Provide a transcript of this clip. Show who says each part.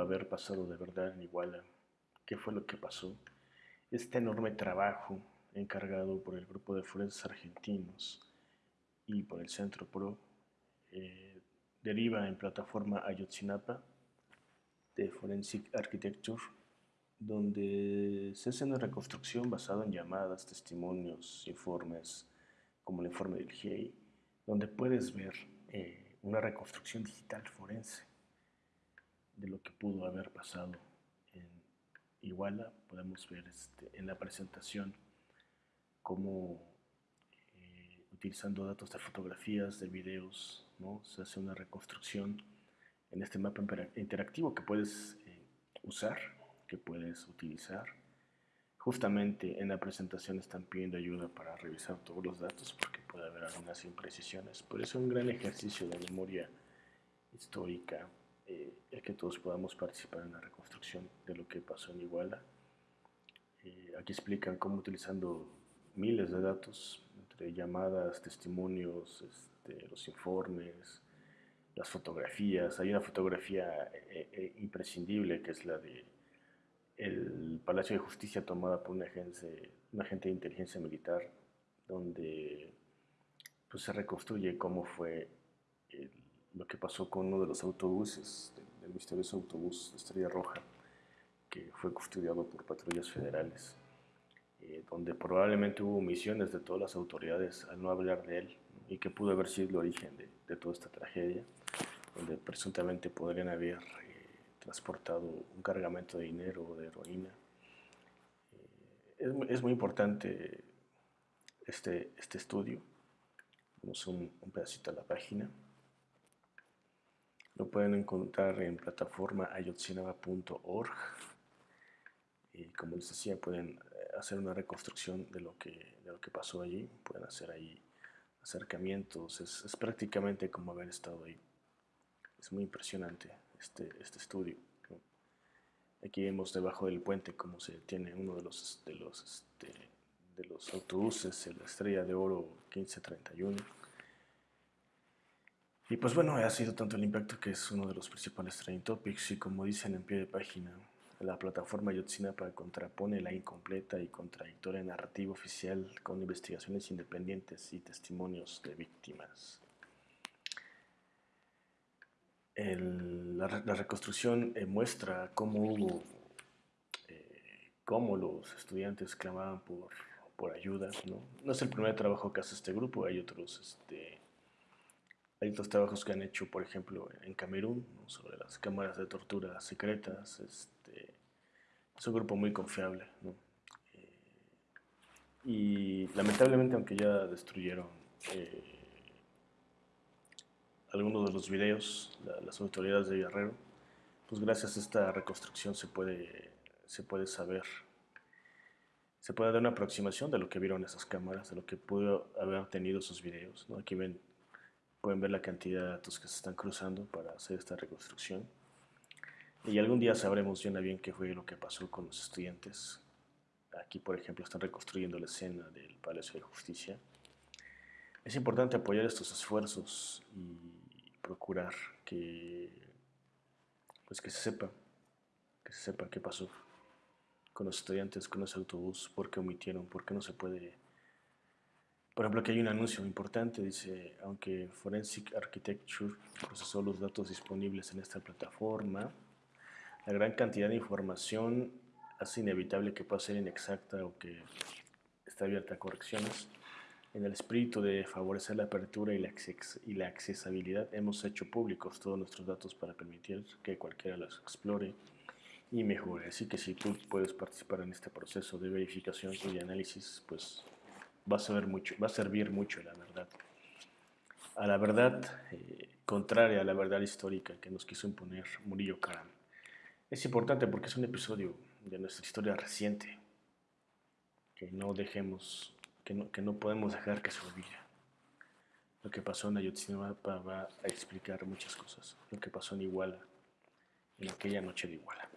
Speaker 1: haber pasado de verdad en Iguala, qué fue lo que pasó. Este enorme trabajo encargado por el grupo de forenses argentinos y por el Centro PRO eh, deriva en plataforma Ayotzinapa de Forensic Architecture, donde se hace una reconstrucción basada en llamadas, testimonios, informes, como el informe del GIEI, donde puedes ver eh, una reconstrucción digital forense de lo que pudo haber pasado en Iguala. Podemos ver este, en la presentación cómo eh, utilizando datos de fotografías, de videos, ¿no? se hace una reconstrucción en este mapa interactivo que puedes eh, usar, que puedes utilizar. Justamente en la presentación están pidiendo ayuda para revisar todos los datos porque puede haber algunas imprecisiones. Por eso es un gran ejercicio de memoria histórica eh, el que todos podamos participar en la reconstrucción de lo que pasó en Iguala. Eh, aquí explican cómo utilizando miles de datos, entre llamadas, testimonios, este, los informes, las fotografías. Hay una fotografía eh, imprescindible que es la de el Palacio de Justicia tomada por una, agencia, un agente de inteligencia militar, donde pues, se reconstruye cómo fue el lo que pasó con uno de los autobuses, del misterioso autobús Estrella Roja, que fue custodiado por patrullas federales, eh, donde probablemente hubo omisiones de todas las autoridades al no hablar de él, y que pudo haber sido el origen de, toda esta tragedia, donde presuntamente podrían haber eh, transportado un cargamento de dinero o de heroína. Eh, es, muy importante este, este estudio. Vamos un, un pedacito a la página. Lo pueden encontrar en plataforma ayotzinapa.org y como les decía pueden eh, hacer una reconstrucción de lo que, de lo que pasó allí, pueden hacer ahí acercamientos, es, prácticamente como haber estado ahí. Es muy impresionante este, este estudio. Aquí vemos debajo del puente cómo se tiene uno de los, de los, este, de los autobuses, la estrella de oro 1531 y pues bueno, ha sido tanto el impacto que es uno de los principales trending topics y como dicen en pie de página, la plataforma Yotzinapa contrapone la incompleta y contradictoria narrativa oficial con investigaciones independientes y testimonios de víctimas. la, reconstrucción eh, muestra cómo hubo, eh, cómo los estudiantes clamaban por, por ayuda. ¿no? ¿no? es el primer trabajo que hace este grupo, hay otros este, hay otros trabajos que han hecho, por ejemplo, en Camerún, sobre las cámaras de tortura secretas. Este, es un grupo muy confiable. Eh, y lamentablemente, aunque ya destruyeron eh, algunos de los videos, las autoridades de Guerrero, pues gracias a esta reconstrucción se puede, se puede saber, se puede dar una aproximación de lo que vieron esas cámaras, de lo que pudo haber tenido esos videos. Aquí ven Pueden ver la cantidad de datos que se están cruzando para hacer esta reconstrucción. Y algún día sabremos bien a bien qué fue lo que pasó con los estudiantes. Aquí, por ejemplo, están reconstruyendo la escena del Palacio de Justicia. Es importante apoyar estos esfuerzos y procurar que, pues que se sepa, que se sepa qué pasó con los estudiantes, con ese autobús, por qué omitieron, por qué no se puede por ejemplo, aquí hay un anuncio importante, dice, aunque Forensic Architecture procesó los datos disponibles en esta plataforma, la gran cantidad de información hace inevitable que pueda ser inexacta o que esté abierta a correcciones. En el espíritu de favorecer la apertura y la, y la accesibilidad, hemos hecho públicos todos nuestros datos para permitir que cualquiera los explore y mejore. Así que si tú puedes participar en este proceso de verificación y de análisis, pues va a, servir mucho, va a servir mucho la verdad. A la verdad eh, contraria a la verdad histórica que nos quiso imponer Murillo Karam. Es importante porque es un episodio de nuestra historia reciente que no dejemos, que no, que no podemos dejar que se olvide. Lo que pasó en Ayotzinapa va a explicar muchas cosas. Lo que pasó en Iguala, en aquella noche de Iguala.